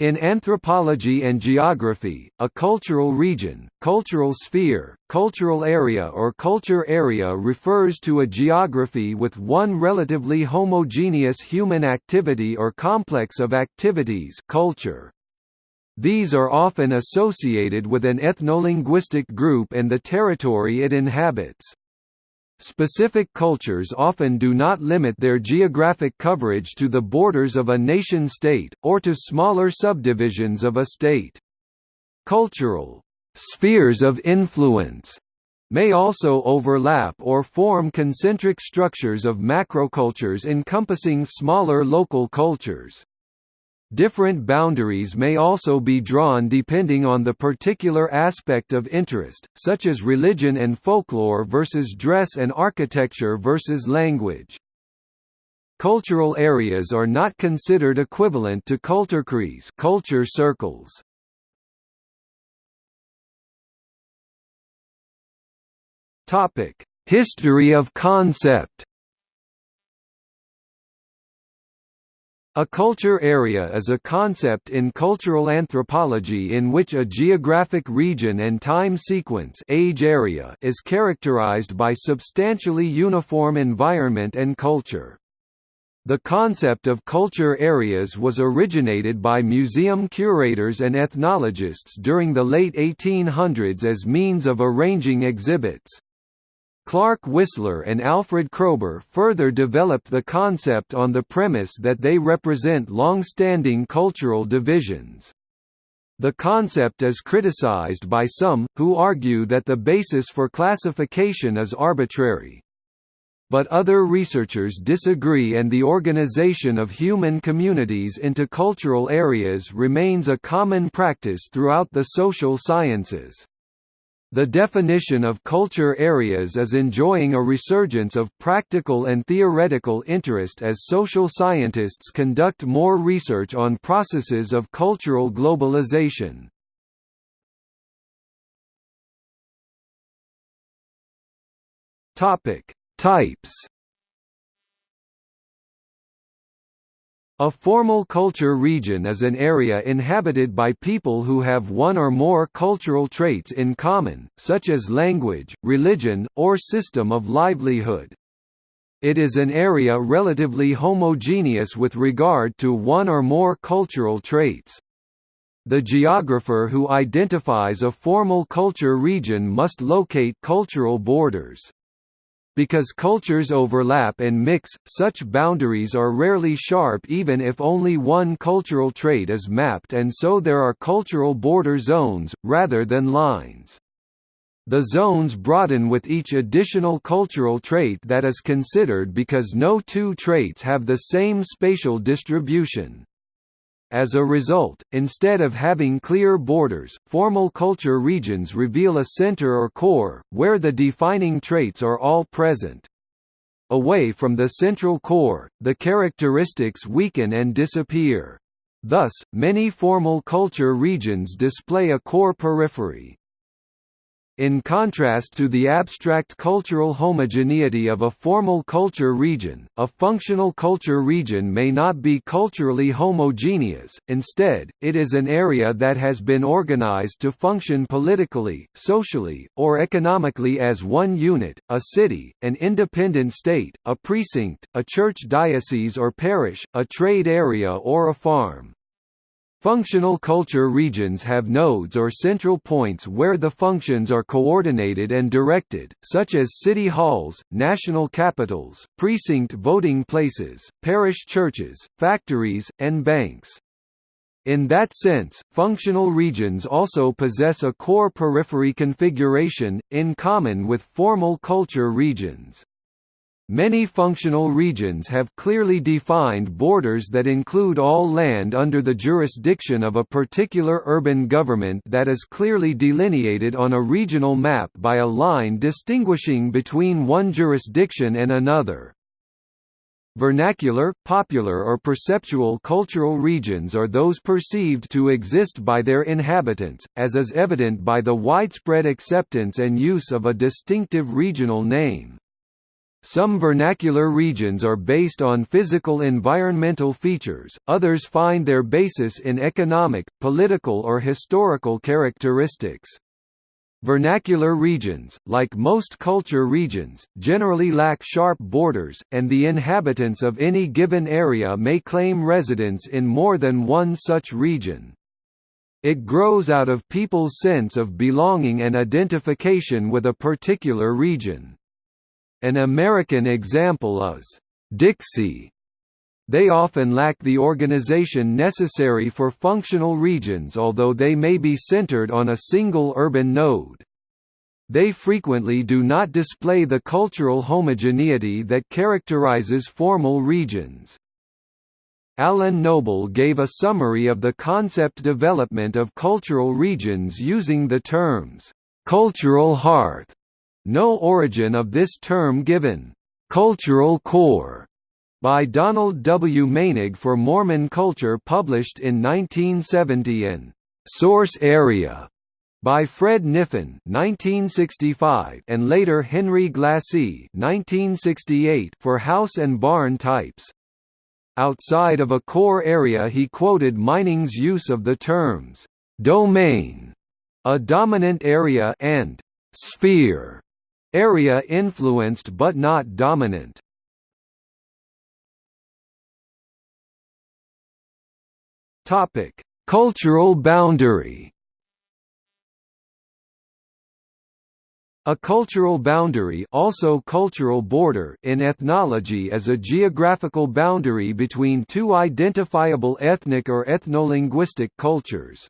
In anthropology and geography, a cultural region, cultural sphere, cultural area or culture area refers to a geography with one relatively homogeneous human activity or complex of activities culture. These are often associated with an ethnolinguistic group and the territory it inhabits. Specific cultures often do not limit their geographic coverage to the borders of a nation-state, or to smaller subdivisions of a state. Cultural «spheres of influence» may also overlap or form concentric structures of macrocultures encompassing smaller local cultures. Different boundaries may also be drawn depending on the particular aspect of interest, such as religion and folklore versus dress and architecture versus language. Cultural areas are not considered equivalent to Kulturkreis culture circles. History of concept A culture area is a concept in cultural anthropology in which a geographic region and time sequence age area is characterized by substantially uniform environment and culture. The concept of culture areas was originated by museum curators and ethnologists during the late 1800s as means of arranging exhibits. Clark Wissler and Alfred Kroeber further developed the concept on the premise that they represent long-standing cultural divisions. The concept is criticized by some, who argue that the basis for classification is arbitrary. But other researchers disagree and the organization of human communities into cultural areas remains a common practice throughout the social sciences. The definition of culture areas is enjoying a resurgence of practical and theoretical interest as social scientists conduct more research on processes of cultural globalization. Topic: Types A formal culture region is an area inhabited by people who have one or more cultural traits in common, such as language, religion, or system of livelihood. It is an area relatively homogeneous with regard to one or more cultural traits. The geographer who identifies a formal culture region must locate cultural borders. Because cultures overlap and mix, such boundaries are rarely sharp even if only one cultural trait is mapped and so there are cultural border zones, rather than lines. The zones broaden with each additional cultural trait that is considered because no two traits have the same spatial distribution. As a result, instead of having clear borders, formal culture regions reveal a center or core, where the defining traits are all present. Away from the central core, the characteristics weaken and disappear. Thus, many formal culture regions display a core periphery. In contrast to the abstract cultural homogeneity of a formal culture region, a functional culture region may not be culturally homogeneous, instead, it is an area that has been organized to function politically, socially, or economically as one unit, a city, an independent state, a precinct, a church diocese or parish, a trade area or a farm. Functional culture regions have nodes or central points where the functions are coordinated and directed, such as city halls, national capitals, precinct voting places, parish churches, factories, and banks. In that sense, functional regions also possess a core periphery configuration, in common with formal culture regions. Many functional regions have clearly defined borders that include all land under the jurisdiction of a particular urban government that is clearly delineated on a regional map by a line distinguishing between one jurisdiction and another. Vernacular, popular or perceptual cultural regions are those perceived to exist by their inhabitants, as is evident by the widespread acceptance and use of a distinctive regional name. Some vernacular regions are based on physical environmental features, others find their basis in economic, political or historical characteristics. Vernacular regions, like most culture regions, generally lack sharp borders, and the inhabitants of any given area may claim residence in more than one such region. It grows out of people's sense of belonging and identification with a particular region. An American example is, "'Dixie' They often lack the organization necessary for functional regions although they may be centered on a single urban node. They frequently do not display the cultural homogeneity that characterizes formal regions. Allen Noble gave a summary of the concept development of cultural regions using the terms, "...cultural hearth", no origin of this term given. Cultural Core by Donald W. Meinig for Mormon Culture published in 1970 and Source Area by Fred Kniffen 1965 and later Henry Glassie 1968 for house and barn types. Outside of a core area he quoted Meinig's use of the terms domain, a dominant area and sphere, Area influenced but not dominant. Topic: Cultural boundary. A cultural boundary also cultural border in ethnology is a geographical boundary between two identifiable ethnic or ethnolinguistic cultures.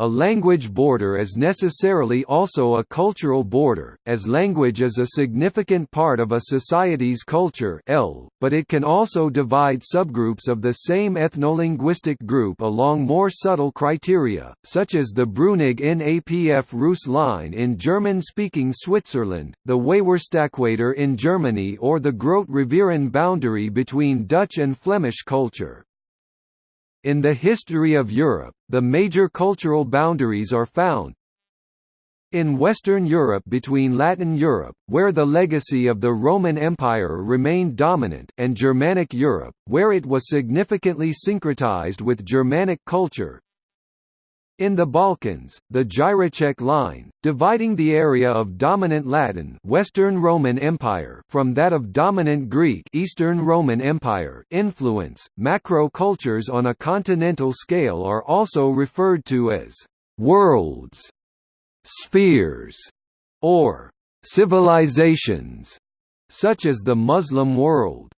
A language border is necessarily also a cultural border, as language is a significant part of a society's culture L, but it can also divide subgroups of the same ethnolinguistic group along more subtle criteria, such as the Brünig-Napf Rus line in German-speaking Switzerland, the Weißwurstäquator in Germany or the Groot-Rivieren boundary between Dutch and Flemish culture. In the history of Europe, the major cultural boundaries are found. In Western Europe between Latin Europe, where the legacy of the Roman Empire remained dominant, and Germanic Europe, where it was significantly syncretized with Germanic culture, in the Balkans, the Jireček line, dividing the area of dominant Latin Western Roman Empire from that of dominant Greek Eastern Roman Empire influence, macro-cultures on a continental scale are also referred to as «worlds», «spheres» or «civilizations», such as the Muslim world.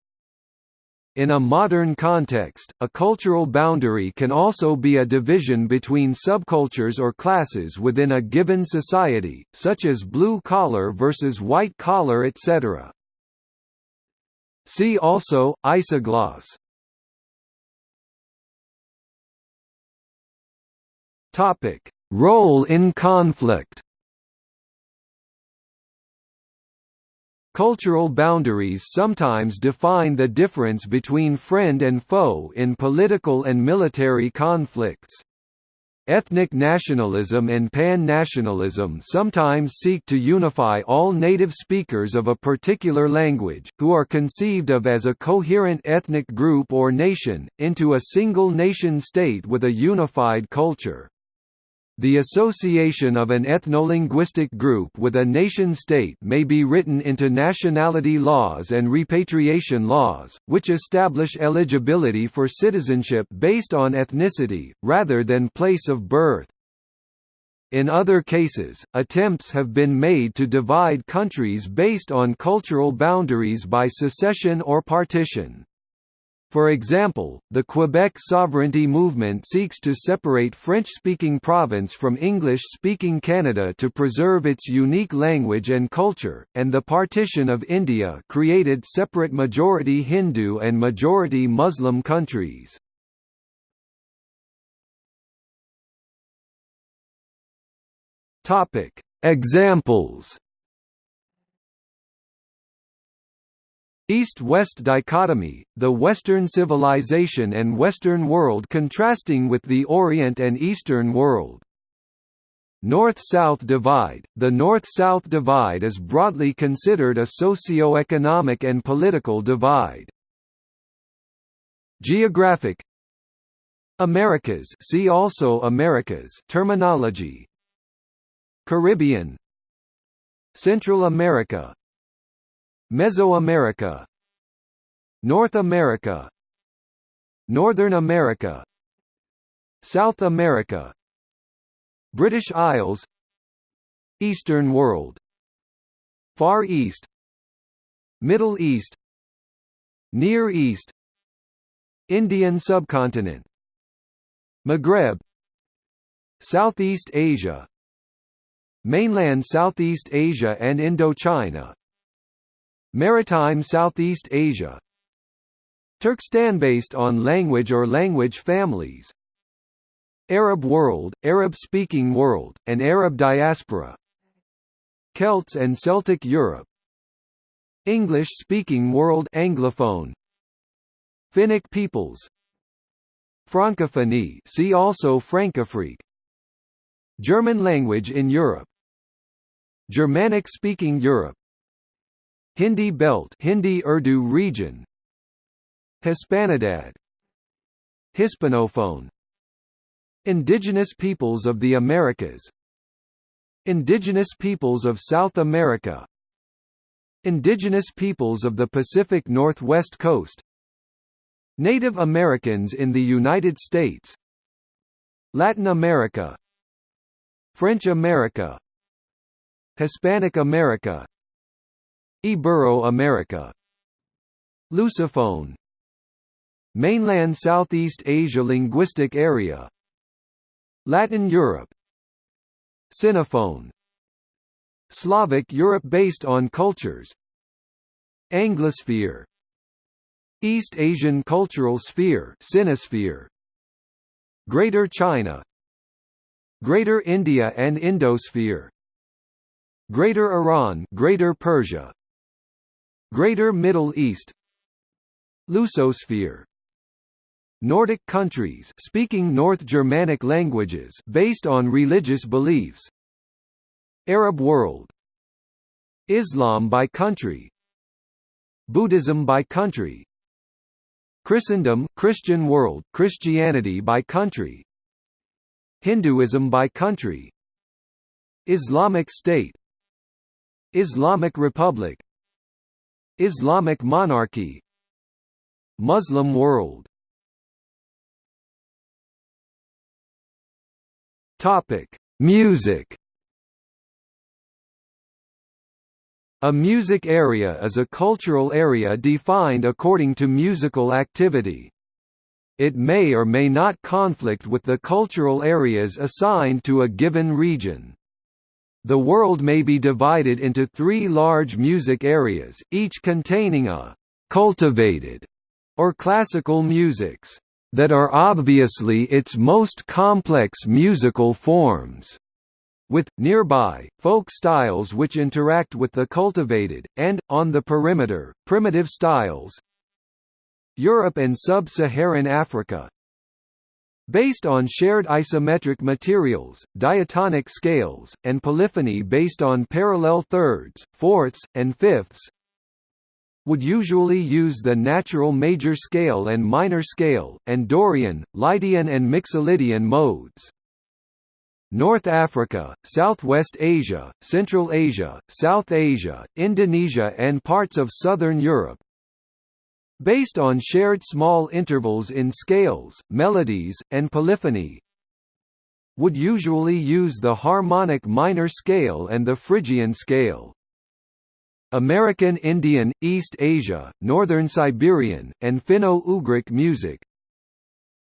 In a modern context, a cultural boundary can also be a division between subcultures or classes within a given society, such as blue-collar versus white-collar etc. See also, isogloss Role in conflict Cultural boundaries sometimes define the difference between friend and foe in political and military conflicts. Ethnic nationalism and pan-nationalism sometimes seek to unify all native speakers of a particular language, who are conceived of as a coherent ethnic group or nation, into a single nation-state with a unified culture. The association of an ethno-linguistic group with a nation-state may be written into nationality laws and repatriation laws, which establish eligibility for citizenship based on ethnicity, rather than place of birth. In other cases, attempts have been made to divide countries based on cultural boundaries by secession or partition. For example, the Quebec sovereignty movement seeks to separate French-speaking province from English-speaking Canada to preserve its unique language and culture, and the partition of India created separate majority Hindu and majority Muslim countries. Examples East-West dichotomy, the Western civilization and Western world contrasting with the Orient and Eastern world. North-South divide The North-South divide is broadly considered a socio-economic and political divide. Geographic Americas see also Americas terminology Caribbean Central America Mesoamerica North America Northern America South America British Isles Eastern World Far East Middle East Near East Indian subcontinent Maghreb Southeast Asia Mainland Southeast Asia and Indochina Maritime Southeast Asia. Turkestan based on language or language families. Arab world, Arab-speaking world, and Arab diaspora. Celts and Celtic Europe. English-speaking world Anglophone. Finnic peoples. Francophonie see also Françafrique. German language in Europe. Germanic-speaking Europe Hindi Belt Hindi Urdu region. Hispanidad. Hispanophone. Indigenous peoples of the Americas. Indigenous peoples of South America. Indigenous peoples of the Pacific Northwest Coast. Native Americans in the United States. Latin America. French America. Hispanic America Ibero-America Lusophone. Mainland Southeast Asia Linguistic Area. Latin Europe. Sinophone Slavic Europe based on cultures. Anglosphere. East Asian Cultural Sphere Sinosphere Greater China. Greater India and Indosphere. Greater Iran Greater Persia Greater Middle East. Lusosphere. Nordic countries speaking North Germanic languages based on religious beliefs. Arab world. Islam by country. Buddhism by country. Christendom Christian world Christianity by country. Hinduism by country. Islamic State. Islamic Republic Islamic monarchy Muslim world Topic: Music. A music area is a cultural area defined according to musical activity. It may or may not conflict with the cultural areas assigned to a given region. The world may be divided into three large music areas, each containing a «cultivated» or classical musics that are obviously its most complex musical forms with, nearby, folk styles which interact with the cultivated, and, on the perimeter, primitive styles. Europe and Sub-Saharan Africa Based on shared isometric materials, diatonic scales, and polyphony based on parallel thirds, fourths, and fifths would usually use the natural major scale and minor scale, and Dorian, Lydian and Mixolydian modes. North Africa, Southwest Asia, Central Asia, South Asia, Indonesia and parts of Southern Europe based on shared small intervals in scales, melodies, and polyphony would usually use the harmonic minor scale and the Phrygian scale. American Indian, East Asia, Northern Siberian, and Finno-Ugric music.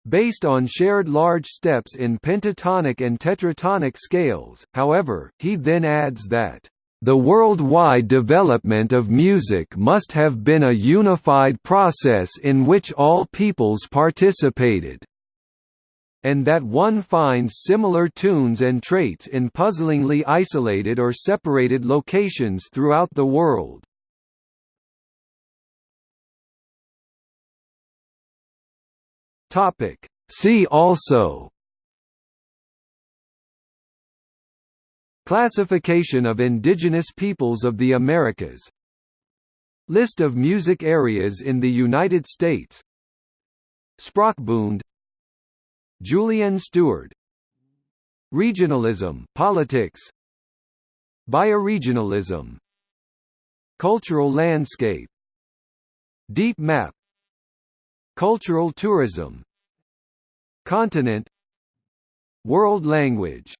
Based on shared large steps in pentatonic and tetratonic scales, however, he then adds that the worldwide development of music must have been a unified process in which all peoples participated and that one finds similar tunes and traits in puzzlingly isolated or separated locations throughout the world. See also Classification of indigenous peoples of the Americas. List of music areas in the United States. Sprachbund Julian Steward. Regionalism politics. Bioregionalism. Cultural landscape. Deep map. Cultural tourism. Continent. World language